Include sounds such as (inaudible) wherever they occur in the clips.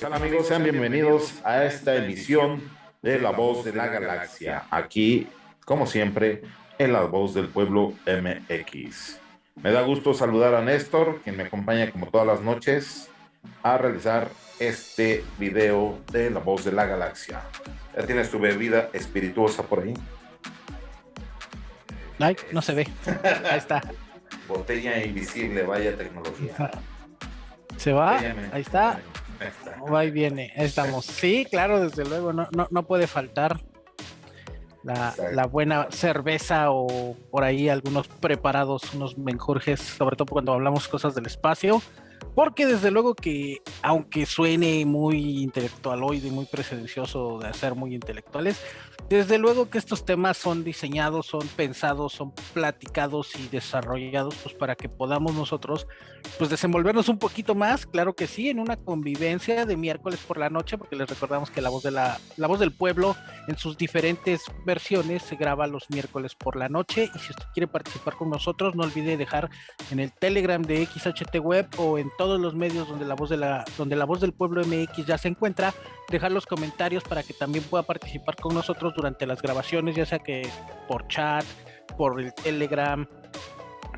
tal amigos? Sean bienvenidos a esta emisión de La Voz de la Galaxia. Aquí, como siempre, en La Voz del Pueblo MX. Me da gusto saludar a Néstor, quien me acompaña como todas las noches a realizar este video de La Voz de la Galaxia. ¿Ya tienes tu bebida espirituosa por ahí? Ay, no se ve. Ahí está. Botella invisible, vaya tecnología. ¿Se va? Ahí está. Va y viene, estamos. Sí, claro, desde luego, no, no, puede faltar la, la, buena cerveza o por ahí algunos preparados, unos menjurjes, sobre todo cuando hablamos cosas del espacio. Porque desde luego que, aunque suene muy intelectualoide muy presencioso de hacer muy intelectuales, desde luego que estos temas son diseñados, son pensados, son platicados y desarrollados pues para que podamos nosotros pues desenvolvernos un poquito más, claro que sí, en una convivencia de miércoles por la noche, porque les recordamos que la voz de la, la voz del pueblo en sus diferentes versiones se graba los miércoles por la noche y si usted quiere participar con nosotros no olvide dejar en el Telegram de XHT Web o en todos los medios donde la voz de la donde la voz del pueblo MX ya se encuentra, dejar los comentarios para que también pueda participar con nosotros durante las grabaciones, ya sea que por chat, por el Telegram,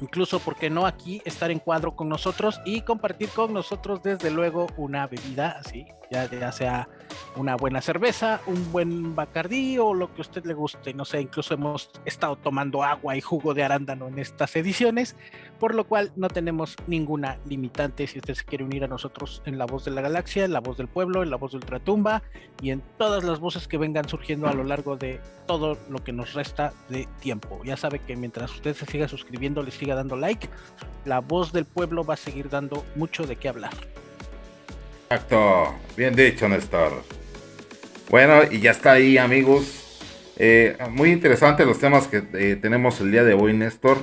incluso, porque no aquí, estar en cuadro con nosotros y compartir con nosotros, desde luego, una bebida, así, ya, ya sea una buena cerveza, un buen bacardí o lo que a usted le guste. No sé, incluso hemos estado tomando agua y jugo de arándano en estas ediciones, por lo cual no tenemos ninguna limitante si usted se quiere unir a nosotros en La Voz de la Galaxia, en La Voz del Pueblo, en La Voz de Ultratumba y en todas las voces que vengan surgiendo a lo largo de todo lo que nos resta de tiempo. Ya sabe que mientras usted se siga suscribiendo, le siga dando like, La Voz del Pueblo va a seguir dando mucho de qué hablar. Exacto, bien dicho Néstor. Bueno, y ya está ahí amigos. Eh, muy interesante los temas que eh, tenemos el día de hoy Néstor.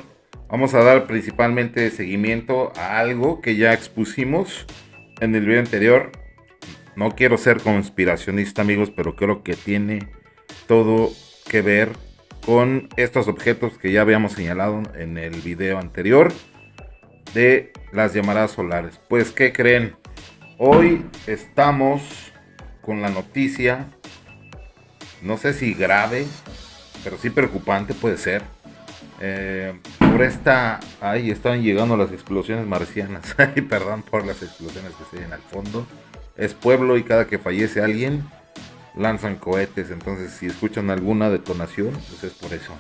Vamos a dar principalmente seguimiento a algo que ya expusimos en el video anterior. No quiero ser conspiracionista amigos, pero creo que tiene todo que ver con estos objetos que ya habíamos señalado en el video anterior de las llamadas solares. Pues, ¿qué creen? Hoy estamos con la noticia, no sé si grave, pero sí preocupante puede ser. Eh, por esta, ahí están llegando las explosiones marcianas. (laughs) Ay, perdón por las explosiones que se ven al fondo. Es pueblo y cada que fallece alguien lanzan cohetes. Entonces, si escuchan alguna detonación, pues es por eso.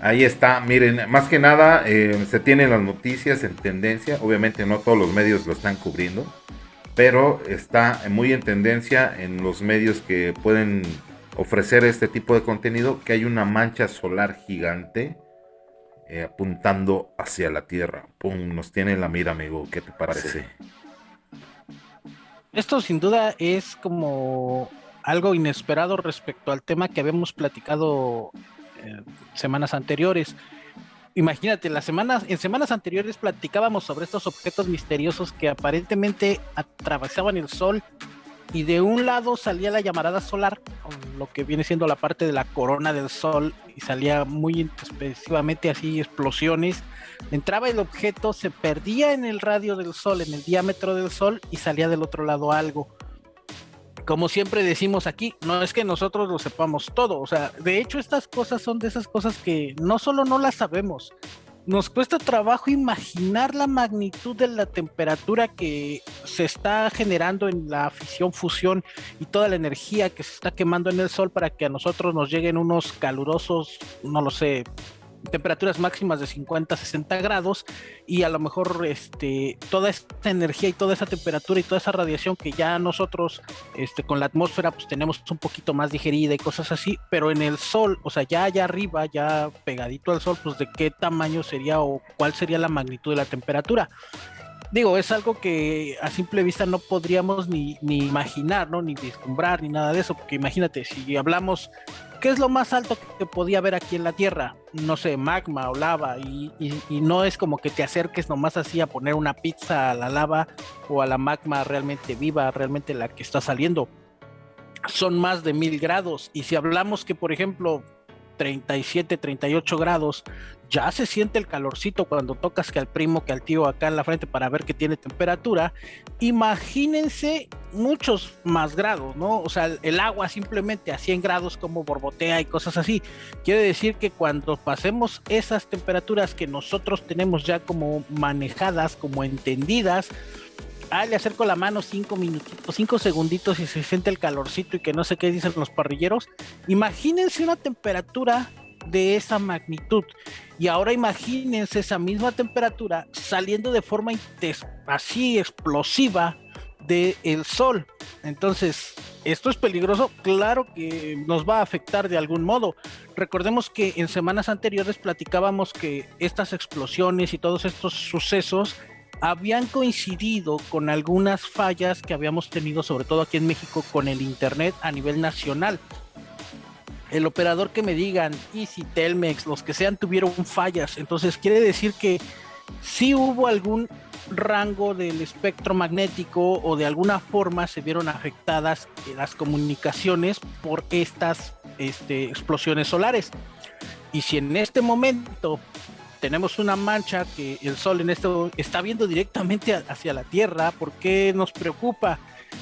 Ahí está, miren, más que nada eh, se tienen las noticias en tendencia, obviamente no todos los medios lo están cubriendo, pero está muy en tendencia en los medios que pueden ofrecer este tipo de contenido, que hay una mancha solar gigante eh, apuntando hacia la Tierra. Pum, nos tiene la mira, amigo, ¿qué te parece? Esto sin duda es como algo inesperado respecto al tema que habíamos platicado eh, semanas anteriores. Imagínate, las semanas, en semanas anteriores platicábamos sobre estos objetos misteriosos que aparentemente atravesaban el Sol y de un lado salía la llamarada solar, lo que viene siendo la parte de la corona del Sol, y salía muy específicamente así explosiones. Entraba el objeto, se perdía en el radio del Sol, en el diámetro del Sol, y salía del otro lado algo. Como siempre decimos aquí, no es que nosotros lo sepamos todo, o sea, de hecho estas cosas son de esas cosas que no solo no las sabemos, nos cuesta trabajo imaginar la magnitud de la temperatura que se está generando en la fisión, fusión y toda la energía que se está quemando en el sol para que a nosotros nos lleguen unos calurosos, no lo sé, temperaturas máximas de 50, 60 grados y a lo mejor este, toda esta energía y toda esa temperatura y toda esa radiación que ya nosotros este, con la atmósfera pues tenemos un poquito más digerida y cosas así, pero en el sol, o sea, ya allá arriba, ya pegadito al sol, pues de qué tamaño sería o cuál sería la magnitud de la temperatura digo, es algo que a simple vista no podríamos ni, ni imaginar, ¿no? Ni vislumbrar, ni nada de eso, porque imagínate, si hablamos ¿qué es lo más alto que podía haber aquí en la Tierra? No sé, magma o lava, y, no es como que te acerques nomás así a poner una pizza a la lava o a la magma realmente viva, realmente la que está saliendo. Son más de mil grados, y si hablamos que, por ejemplo, 37, 38 grados, ya se siente el calorcito cuando tocas que al primo, que al tío acá en la frente para ver que tiene temperatura. Imagínense muchos más grados, ¿no? O sea, el agua simplemente a 100 grados como borbotea y cosas así. Quiere decir que cuando pasemos esas temperaturas que nosotros tenemos ya como manejadas, como entendidas, ah, le acerco la mano cinco minutitos, cinco segunditos y se siente el calorcito y que no sé qué dicen los parrilleros. Imagínense una temperatura de esa magnitud. Y ahora imagínense esa misma temperatura saliendo de forma así explosiva del el sol. Entonces, ¿esto es peligroso? Claro que nos va a afectar de algún modo. Recordemos que en semanas anteriores platicábamos que estas explosiones y todos estos sucesos habían coincidido con algunas fallas que habíamos tenido, sobre todo aquí en México, con el Internet a nivel nacional el operador que me digan, Easy, Telmex, los que sean, tuvieron fallas. Entonces quiere decir que si hubo algún rango del espectro magnético o de alguna forma se vieron afectadas las comunicaciones por estas este, explosiones solares. Y si en este momento tenemos una mancha que el Sol en esto está viendo directamente hacia la Tierra, ¿por qué nos preocupa?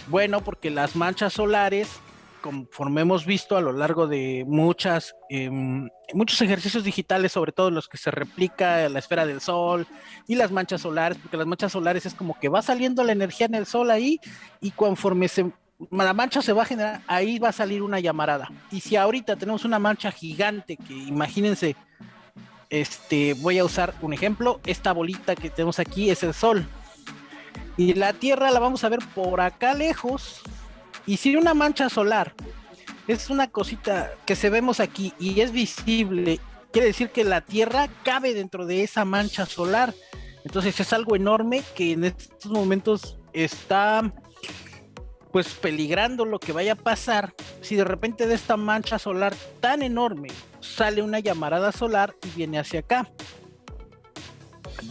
Bueno, porque las manchas solares conforme hemos visto a lo largo de muchas, em, muchos ejercicios digitales, sobre todo los que se replica la esfera del sol y las manchas solares, porque las manchas solares es como que va saliendo la energía en el sol ahí y conforme se, la mancha se va a generar, ahí va a salir una llamarada. Y si ahorita tenemos una mancha gigante, que imagínense, este, voy a usar un ejemplo, esta bolita que tenemos aquí es el sol. Y la Tierra la vamos a ver por acá lejos, y si una mancha solar es una cosita que se vemos aquí y es visible, quiere decir que la Tierra cabe dentro de esa mancha solar. Entonces es algo enorme que en estos momentos está pues peligrando lo que vaya a pasar si de repente de esta mancha solar tan enorme sale una llamarada solar y viene hacia acá.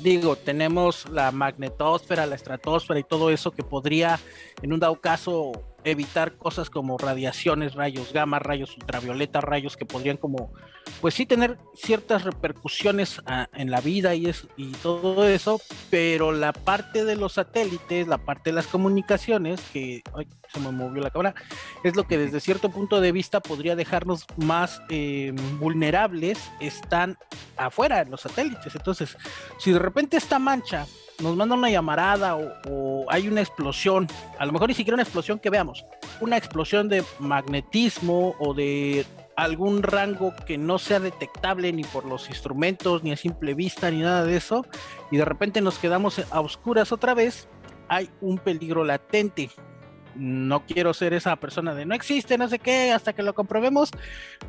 Digo, tenemos la magnetosfera, la estratosfera y todo eso que podría en un dado caso evitar cosas como radiaciones, rayos gamma, rayos ultravioleta, rayos que podrían como, pues sí tener ciertas repercusiones ah, en la vida y, es, y todo eso, pero la parte de los satélites, la parte de las comunicaciones, que ay, se me movió la cámara, es lo que desde cierto punto de vista podría dejarnos más eh, vulnerables, están afuera en los satélites. Entonces, si de repente esta mancha nos manda una llamarada o, hay una explosión, a lo mejor ni siquiera una explosión que veamos, una explosión de magnetismo o de algún rango que no sea detectable ni por los instrumentos, ni a simple vista, ni nada de eso, y de repente nos quedamos a oscuras otra vez, hay un peligro latente no quiero ser esa persona de no existe, no sé qué, hasta que lo comprobemos,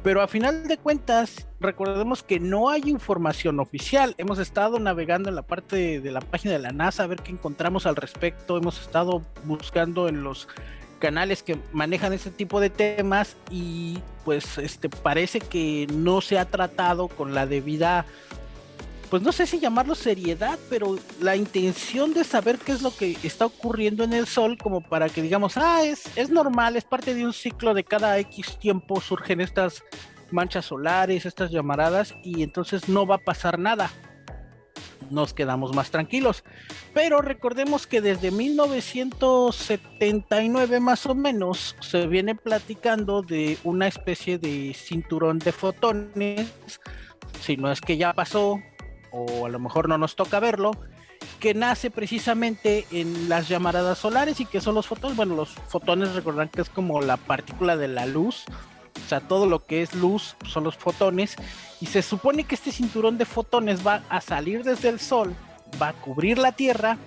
pero a final de cuentas, recordemos que no hay información oficial. Hemos estado navegando en la parte de, la página de la NASA a ver qué encontramos al respecto, hemos estado buscando en los canales que manejan ese tipo de temas y pues este parece que no se ha tratado con la debida pues no sé si llamarlo seriedad, pero la intención de saber qué es lo que está ocurriendo en el Sol, como para que digamos, ah, es, es normal, es parte de un ciclo de cada X tiempo surgen estas manchas solares, estas llamaradas, y entonces no va a pasar nada. Nos quedamos más tranquilos. Pero recordemos que desde 1979 más o menos se viene platicando de una especie de cinturón de fotones, si no es que ya pasó, o a lo mejor no nos toca verlo, que nace precisamente en las llamaradas solares y que son los fotones. Bueno, los fotones recordarán que es como la partícula de la luz, o sea, todo lo que es luz son los fotones, y se supone que este cinturón de fotones va a salir desde el Sol, va a cubrir la Tierra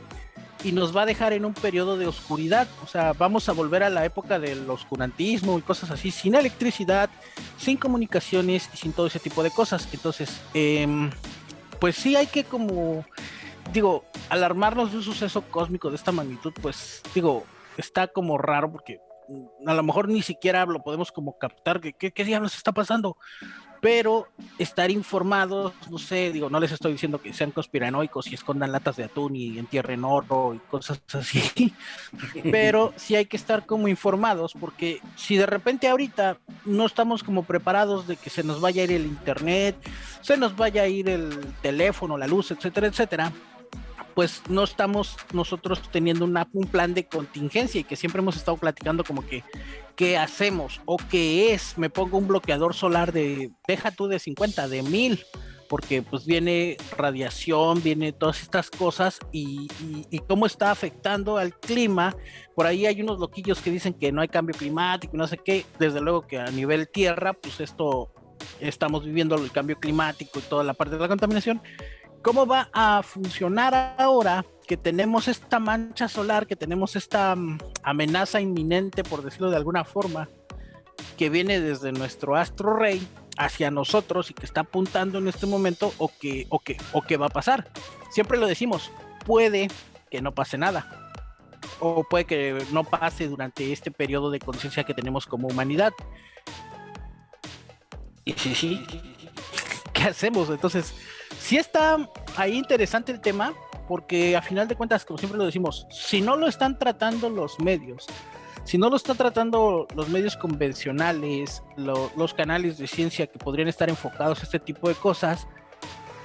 y nos va a dejar en un periodo de oscuridad. O sea, vamos a volver a la época del oscurantismo y cosas así, sin electricidad, sin comunicaciones y sin todo ese tipo de cosas. Entonces, eh, pues sí hay que como, digo, alarmarnos de un suceso cósmico de esta magnitud, pues digo, está como raro porque a lo mejor ni siquiera lo podemos como captar, que qué, diablos está pasando? Pero estar informados, no sé, digo, no les estoy diciendo que sean conspiranoicos y escondan latas de atún y entierren oro y cosas así, (laughs) pero sí hay que estar como informados porque si de repente ahorita no estamos como preparados de que se nos vaya a ir el internet, se nos vaya a ir el teléfono, la luz, etcétera, etcétera, pues no estamos nosotros teniendo un plan de contingencia y que siempre hemos estado platicando como que qué hacemos o qué es, me pongo un bloqueador solar de, deja tú de 50, de 1000, porque pues viene radiación, viene todas estas cosas y, y, cómo está afectando al clima. Por ahí hay unos loquillos que dicen que no hay cambio climático, no sé qué, desde luego que a nivel tierra, pues esto estamos viviendo el cambio climático y toda la parte de la contaminación ¿Cómo va a funcionar ahora que tenemos esta mancha solar, que tenemos esta mm, amenaza inminente, por decirlo de alguna forma, que viene desde nuestro astro rey hacia nosotros y que está apuntando en este momento o que, o que, o que va a pasar? Siempre lo decimos, puede que no pase nada. O puede que no pase durante este periodo de conciencia que tenemos como humanidad. Y sí, sí, ¿qué hacemos? Entonces, sí está ahí interesante el tema, porque a final de cuentas, como siempre lo decimos, si no lo están tratando los medios, si no lo están tratando los medios convencionales, los canales de ciencia que podrían estar enfocados a este tipo de cosas,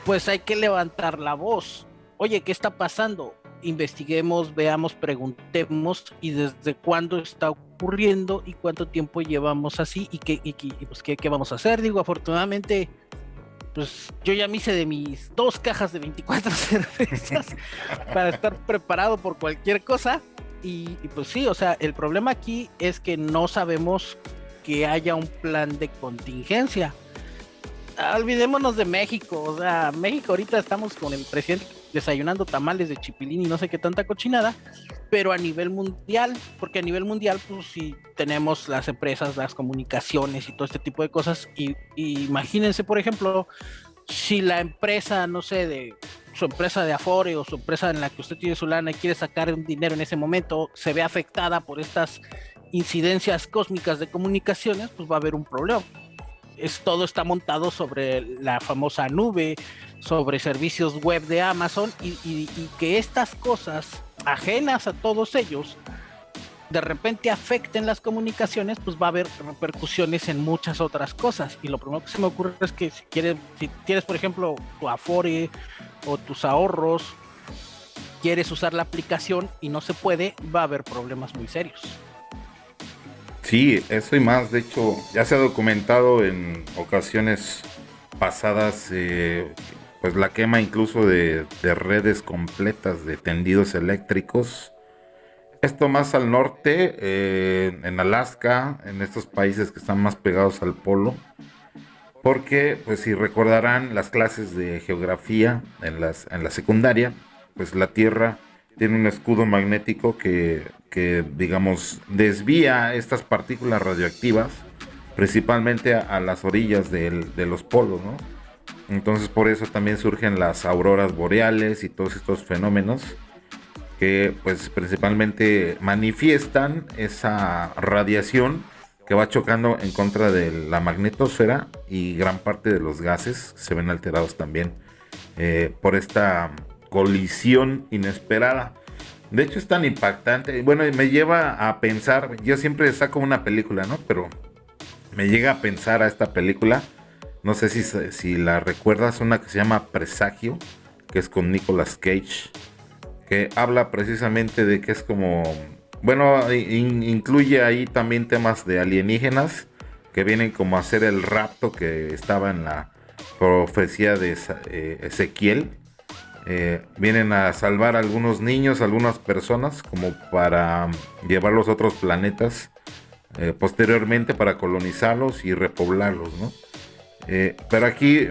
pues hay que levantar la voz. Oye, ¿qué está pasando? Investiguemos, veamos, preguntemos y desde cuándo está ocurriendo y cuánto tiempo llevamos así y qué, pues, qué, qué vamos a hacer. Digo, afortunadamente pues yo ya me hice de mis dos cajas de 24 (laughs) cervezas para estar preparado por cualquier cosa. Y, pues sí, o sea, el problema aquí es que no sabemos que haya un plan de contingencia. Olvidémonos de México, o sea, México ahorita estamos con el presidente desayunando tamales de chipilín y no sé qué tanta cochinada, pero a nivel mundial, porque a nivel mundial, pues sí tenemos las empresas, las comunicaciones y todo este tipo de cosas. Y, imagínense, por ejemplo, si la empresa, no sé, de su empresa de Afore o su empresa en la que usted tiene su lana y quiere sacar un dinero en ese momento, se ve afectada por estas incidencias cósmicas de comunicaciones, pues va a haber un problema. Es, todo está montado sobre la famosa nube, sobre servicios web de Amazon y, que estas cosas ajenas a todos ellos de repente afecten las comunicaciones, pues va a haber repercusiones en muchas otras cosas. Y lo primero que se me ocurre es que si quieres, si tienes, por ejemplo, tu Afore o tus ahorros, quieres usar la aplicación y no se puede, va a haber problemas muy serios. Sí, eso y más. De hecho, ya se ha documentado en ocasiones pasadas eh, pues la quema incluso de, redes completas de tendidos eléctricos. Esto más al norte, eh, en Alaska, en estos países que están más pegados al polo. Porque, pues si recordarán las clases de geografía en, las, en la secundaria, pues la Tierra tiene un escudo magnético que, digamos, desvía estas partículas radioactivas, principalmente a, las orillas de los polos, ¿no? Entonces por eso también surgen las auroras boreales y todos estos fenómenos que pues principalmente manifiestan esa radiación que va chocando en contra de la magnetosfera y gran parte de los gases se ven alterados también eh, por esta colisión inesperada. De hecho es tan impactante, bueno, me lleva a pensar, yo siempre saco una película, ¿no? Pero me llega a pensar a esta película no sé si, si la recuerdas, una que se llama Presagio, que es con Nicolas Cage, que habla precisamente de que es como, bueno, incluye ahí también temas de alienígenas que vienen como a hacer el rapto que estaba en la profecía de eh, Ezequiel. Eh, vienen a salvar a algunos niños, algunas personas, como para llevarlos a otros planetas eh, posteriormente para colonizarlos y repoblarlos, ¿no? Eh, pero aquí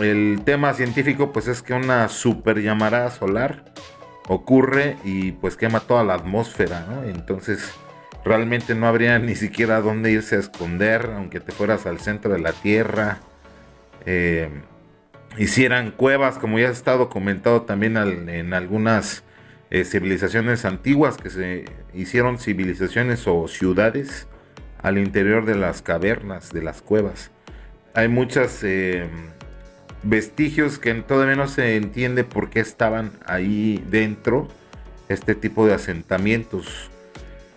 el tema científico pues es que una super llamarada solar ocurre y pues quema toda la atmósfera, Entonces realmente no habría ni siquiera dónde irse a esconder, aunque te fueras al centro de la Tierra. Hicieran cuevas, como ya ha estado comentado también en algunas eh, civilizaciones antiguas, que se hicieron civilizaciones o ciudades al interior de las cavernas, de las cuevas hay muchas eh, vestigios que todavía no se entiende por qué estaban ahí dentro este tipo de asentamientos.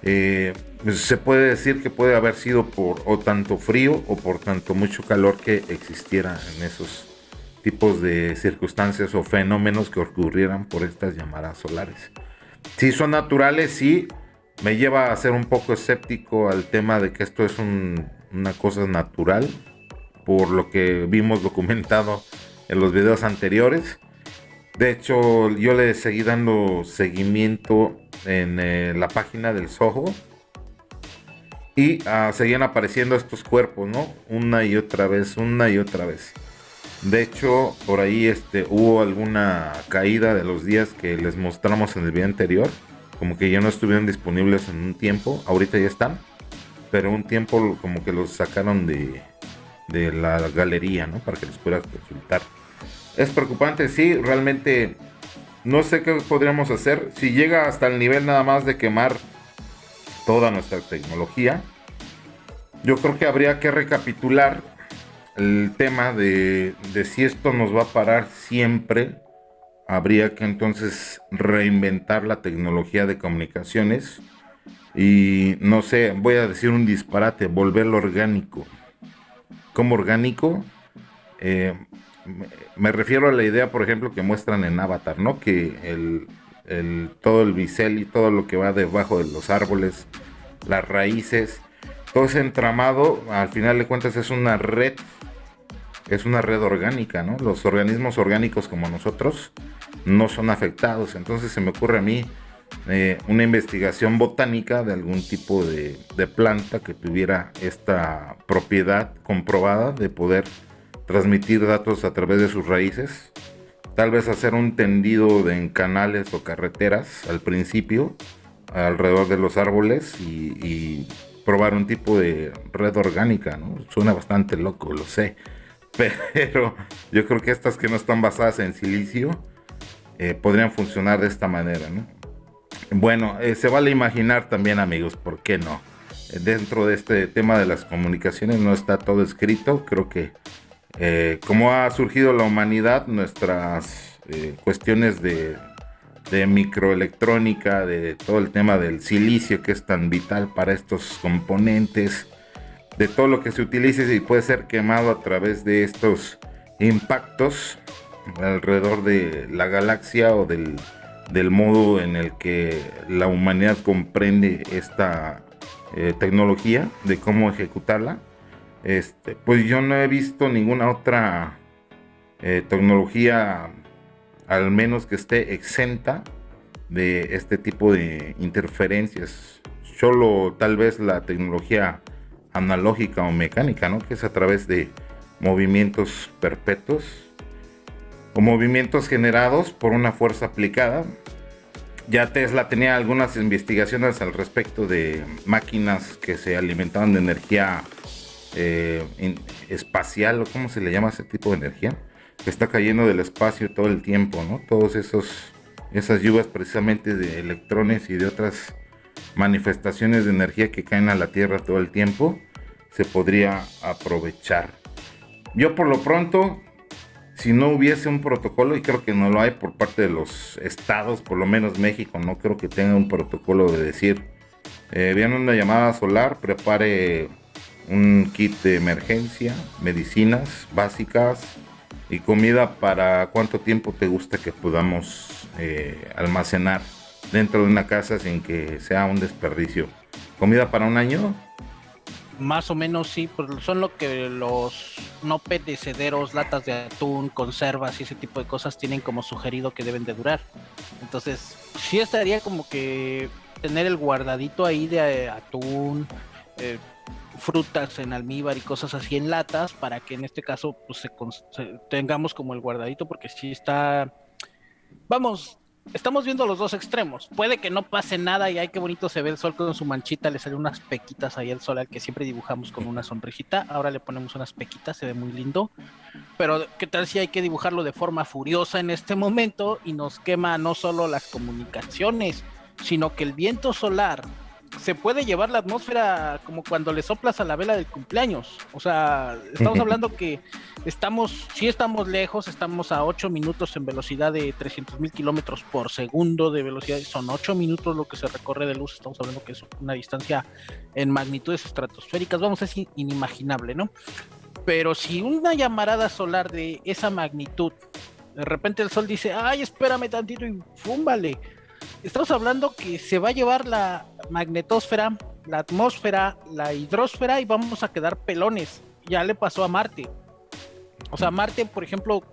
Eh, se puede decir que puede haber sido por o tanto frío o por tanto mucho calor que existiera en esos tipos de circunstancias o fenómenos que ocurrieran por estas llamadas solares. Si son naturales, sí, me lleva a ser un poco escéptico al tema de que esto es una cosa natural, por lo que vimos documentado en los videos anteriores. De hecho, yo le seguí dando seguimiento en eh, la página del Soho. Y ah, seguían apareciendo estos cuerpos, ¿no? Una y otra vez, una y otra vez. De hecho, por ahí este, hubo alguna caída de los días que les mostramos en el video anterior. Como que ya no estuvieron disponibles en un tiempo. Ahorita ya están. Pero un tiempo como que los sacaron de, de la galería, ¿no? Para que les puedas consultar. Es preocupante, sí, realmente no sé qué podríamos hacer. Si llega hasta el nivel nada más de quemar toda nuestra tecnología, yo creo que habría que recapitular el tema de, si esto nos va a parar siempre. Habría que entonces reinventar la tecnología de comunicaciones y no sé, voy a decir un disparate, volverlo orgánico como orgánico. Eh, me refiero a la idea, por ejemplo, que muestran en Avatar, ¿no? Que el, todo el bisel y todo lo que va debajo de los árboles, las raíces, todo ese entramado, al final de cuentas es una red, es una red orgánica, ¿no? Los organismos orgánicos como nosotros no son afectados. Entonces se me ocurre a mí eh, una investigación botánica de algún tipo de, planta que tuviera esta propiedad comprobada de poder transmitir datos a través de sus raíces. Tal vez hacer un tendido de en canales o carreteras al principio, alrededor de los árboles y, probar un tipo de red orgánica, Suena bastante loco, lo sé. (laughs) Pero yo creo que estas que no están basadas en silicio eh, podrían funcionar de esta manera, ¿no? Bueno, eh, se vale imaginar también amigos, ¿por qué no? Dentro de este tema de las comunicaciones no está todo escrito, creo que eh, como ha surgido la humanidad, nuestras eh, cuestiones de, de, microelectrónica, de todo el tema del silicio que es tan vital para estos componentes, de todo lo que se utilice y puede ser quemado a través de estos impactos alrededor de la galaxia o del del modo en el que la humanidad comprende esta eh, tecnología, de cómo ejecutarla, este, pues yo no he visto ninguna otra eh, tecnología, al menos que esté exenta de este tipo de interferencias. Solo tal vez la tecnología analógica o mecánica, ¿no? Que es a través de movimientos perpetuos o movimientos generados por una fuerza aplicada. Ya Tesla tenía algunas investigaciones al respecto de máquinas que se alimentaban de energía eh, espacial, o cómo se le llama ese tipo de energía, que está cayendo del espacio todo el tiempo, ¿no? Todos esos esas lluvias precisamente de electrones y de otras manifestaciones de energía que caen a la Tierra todo el tiempo, se podría aprovechar. Yo por lo pronto si no hubiese un protocolo, y creo que no lo hay por parte de los estados, por lo menos México, no creo que tenga un protocolo de decir, eh, viene una llamada solar, prepare un kit de emergencia, medicinas básicas y comida para cuánto tiempo te gusta que podamos eh, almacenar dentro de una casa sin que sea un desperdicio. ¿Comida para un año? Más o menos sí, son lo que los no perecederos, latas de atún, conservas y ese tipo de cosas tienen como sugerido que deben de durar. Entonces, sí estaría como que tener el guardadito ahí de eh, atún, eh, frutas en almíbar y cosas así en latas para que en este caso pues tengamos como el guardadito porque sí está vamos estamos viendo los dos extremos. Puede que no pase nada y ay, qué bonito se ve el sol con su manchita, le salen unas pequitas ahí al sol al que siempre dibujamos con una sonrisita. Ahora le ponemos unas pequitas, se ve muy lindo. Pero qué tal si hay que dibujarlo de forma furiosa en este momento y nos quema no solo las comunicaciones, sino que el viento solar se puede llevar la atmósfera como cuando le soplas a la vela del cumpleaños. O sea, estamos (laughs) hablando que estamos, sí estamos lejos, estamos a 8 minutos en velocidad de 300 mil kilómetros por segundo de velocidad, son 8 minutos lo que se recorre de luz, estamos hablando que es una distancia en magnitudes estratosféricas, vamos, es inimaginable, ¿no? Pero si una llamarada solar de esa magnitud, de repente el sol dice, ay, espérame tantito y fúmbale estamos hablando que se va a llevar la magnetosfera, la atmósfera, la hidrosfera y vamos a quedar pelones. Ya le pasó a Marte. O sea, Marte, por ejemplo,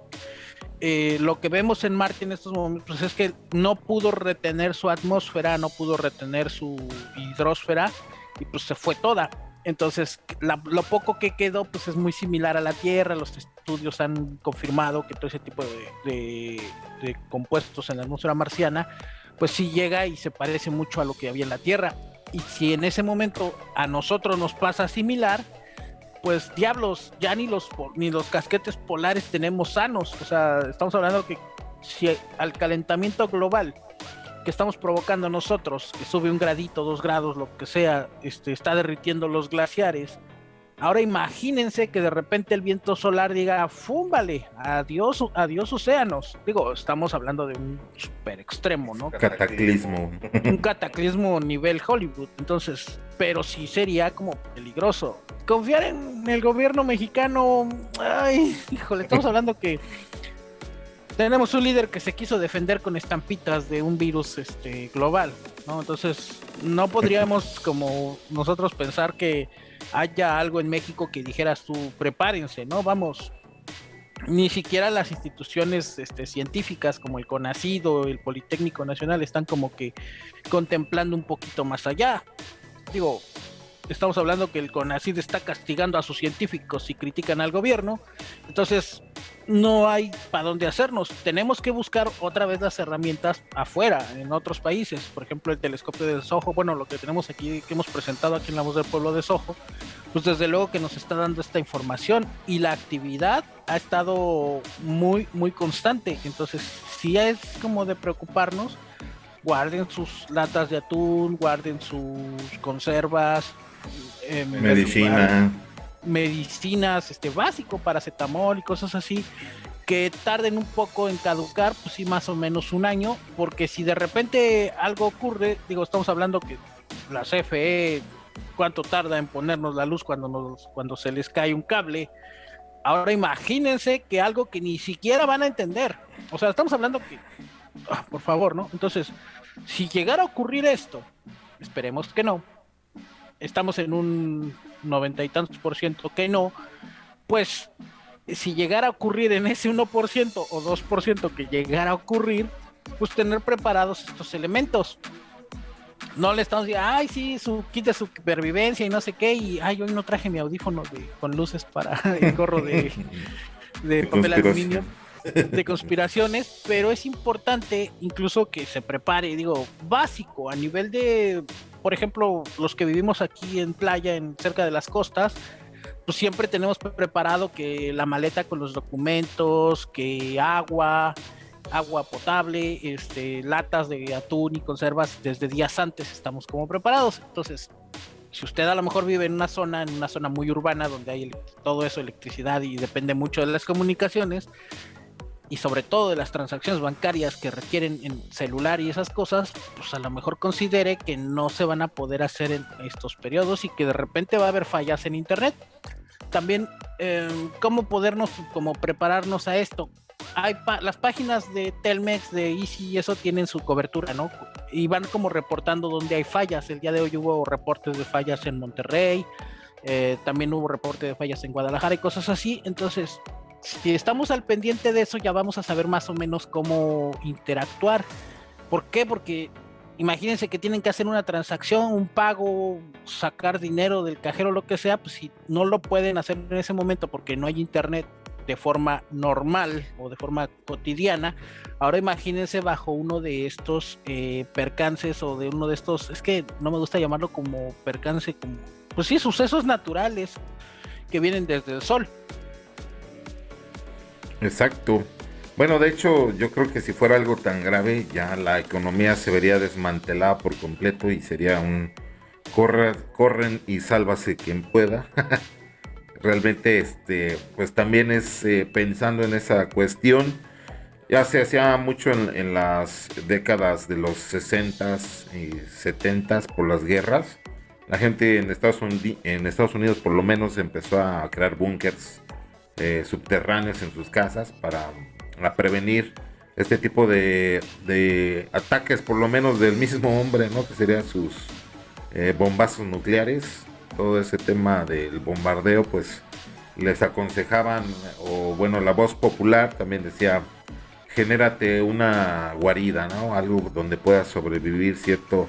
eh, lo que vemos en Marte en estos momentos es que no pudo retener su atmósfera, no pudo retener su hidrosfera y pues se fue toda. Entonces, lo poco que quedó pues es muy similar a la Tierra, los estudios han confirmado que todo ese tipo de compuestos en la atmósfera marciana pues sí llega y se parece mucho a lo que había en la Tierra. Y si en ese momento a nosotros nos pasa similar, pues diablos, ya ni los, ni los casquetes polares tenemos sanos. O sea, estamos hablando que si al calentamiento global que estamos provocando nosotros, que sube un gradito, dos grados, lo que sea, este, está derritiendo los glaciares, Ahora imagínense que de repente el viento solar diga, fúmbale, adiós, adiós océanos. Digo, estamos hablando de un super extremo, ¿no? Cataclismo. Un cataclismo nivel Hollywood. Entonces, pero sí sería como peligroso. Confiar en el gobierno mexicano, ay, híjole, estamos hablando que tenemos un líder que se quiso defender con estampitas de un virus este global, ¿no? Entonces, no podríamos (laughs) como nosotros pensar que haya algo en México que dijeras tú, prepárense, ¿no? Vamos, ni siquiera las instituciones este, científicas como el CONACID o el Politécnico Nacional están como que contemplando un poquito más allá. Digo, estamos hablando que el CONACID está castigando a sus científicos si critican al gobierno, entonces no hay para dónde hacernos. Tenemos que buscar otra vez las herramientas afuera, en otros países. Por ejemplo, el telescopio de Soho, bueno, lo que tenemos aquí, que hemos presentado aquí en la voz del pueblo de Soho, pues desde luego que nos está dando esta información y la actividad ha estado muy, muy constante. Entonces, si es como de preocuparnos. Guarden sus latas de atún, guarden sus conservas, eh, medicina. Medicinas, este básico, paracetamol y cosas así, que tarden un poco en caducar, pues sí, más o menos un año, porque si de repente algo ocurre, digo, estamos hablando que la CFE, cuánto tarda en ponernos la luz cuando, nos, cuando se les cae un cable. Ahora imagínense que algo que ni siquiera van a entender. O sea, estamos hablando que, ah, por favor, ¿no? Entonces, si llegara a ocurrir esto, esperemos que no, estamos en un noventa y tantos por ciento que no, pues si llegara a ocurrir en ese 1% o 2% que llegara a ocurrir, pues tener preparados estos elementos. No le estamos diciendo, ay, sí, su kit de supervivencia y no sé qué, y ay, hoy no traje mi audífono de, con luces para (laughs) el gorro de, de papel aluminio de conspiraciones, pero es importante incluso que se prepare, digo, básico a nivel de por ejemplo, los que vivimos aquí en playa, en cerca de las costas, pues siempre tenemos preparado que la maleta con los documentos, que agua, agua potable, este, latas de atún y conservas desde días antes estamos como preparados. Entonces, si usted a lo mejor vive en una zona, en una zona muy urbana donde hay todo eso, electricidad y depende mucho de las comunicaciones, y sobre todo de las transacciones bancarias que requieren en celular y esas cosas, pues a lo mejor considere que no se van a poder hacer en estos periodos y que de repente va a haber fallas en internet. También, em, ¿cómo podernos, como prepararnos a esto? Hay las páginas de Telmex, de Easy y eso tienen su cobertura, ¿no? Y van como reportando dónde hay fallas. El día de hoy hubo reportes de fallas en Monterrey, eh, también hubo reporte de fallas en Guadalajara y cosas así. Entonces, si estamos al pendiente de eso, ya vamos a saber más o menos cómo interactuar. ¿Por qué? Porque imagínense que tienen que hacer una transacción, un pago, sacar dinero del cajero, lo que sea, pues si no lo pueden hacer en ese momento porque no hay internet de forma normal o de forma cotidiana, ahora imagínense bajo uno de estos eh, percances o de uno de estos, es que no me gusta llamarlo como percance, como, pues sí, sucesos naturales que vienen desde el sol. Exacto. Bueno, de hecho, yo creo que si fuera algo tan grave, ya la economía se vería desmantelada por completo y sería un, corren y sálvase quien pueda. (laughs) Realmente, este, pues también es eh, pensando en esa cuestión. Ya se hacía mucho en, las décadas de los 60s y 70s por las guerras. La gente en Estados, Unidos, en Estados Unidos por lo menos empezó a crear búnkers eh, subterráneos en sus casas para, prevenir este tipo de, de, ataques, por lo menos del mismo hombre, ¿no? Que serían sus eh, bombazos nucleares, todo ese tema del bombardeo, pues les aconsejaban, o bueno, la voz popular también decía, genérate una guarida, ¿no? Algo donde puedas sobrevivir cierto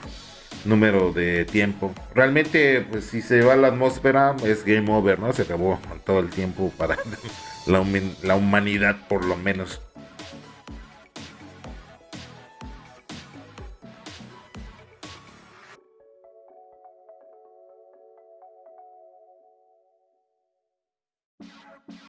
número de tiempo. Realmente, pues si se va la atmósfera, es game over, ¿no? Se acabó todo el tiempo para (laughs) la, la humanidad, por lo menos.